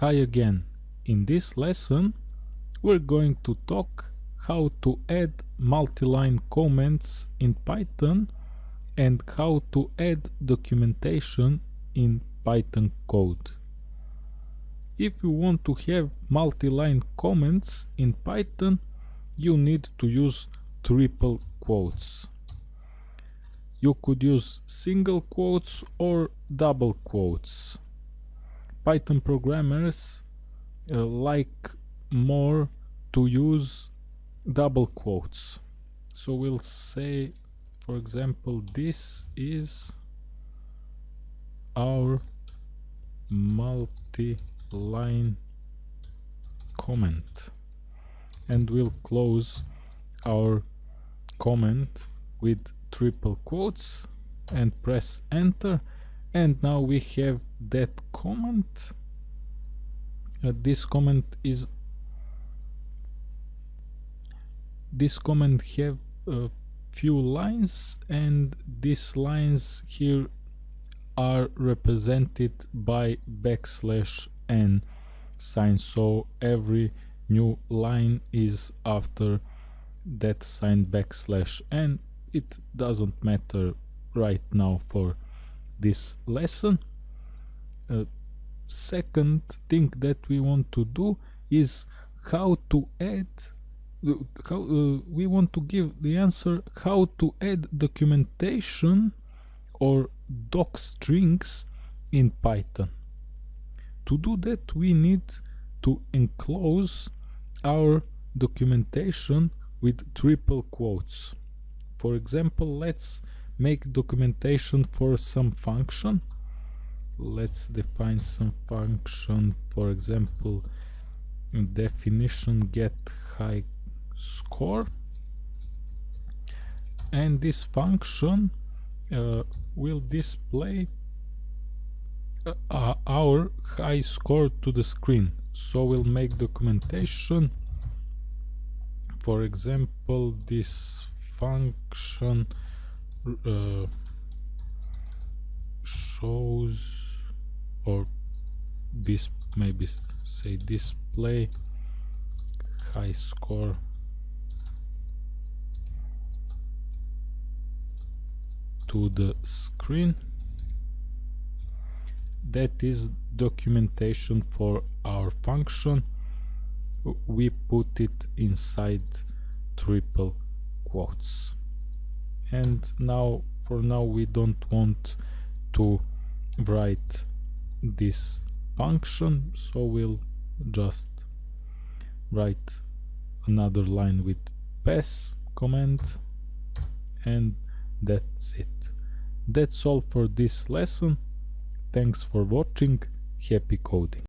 Hi again. In this lesson we're going to talk how to add multi-line comments in Python and how to add documentation in Python code. If you want to have multi-line comments in Python you need to use triple quotes. You could use single quotes or double quotes. Python programmers uh, like more to use double quotes. So we'll say, for example, this is our multi-line comment and we'll close our comment with triple quotes and press enter and now we have that comment? Uh, this comment is this comment have a few lines and these lines here are represented by backslash n sign. So every new line is after that sign backslash n. It doesn't matter right now for this lesson. Uh, second thing that we want to do is how to add how uh, we want to give the answer how to add documentation or doc strings in Python. To do that we need to enclose our documentation with triple quotes. For example, let's make documentation for some function let's define some function for example definition get high score. And this function uh, will display uh, our high score to the screen. So we'll make documentation. For example this function uh, shows or this maybe say display high score. To the screen. That is documentation for our function. We put it inside triple quotes. And now for now we don't want to write this function so we'll just write another line with pass command and that's it. That's all for this lesson. Thanks for watching. Happy coding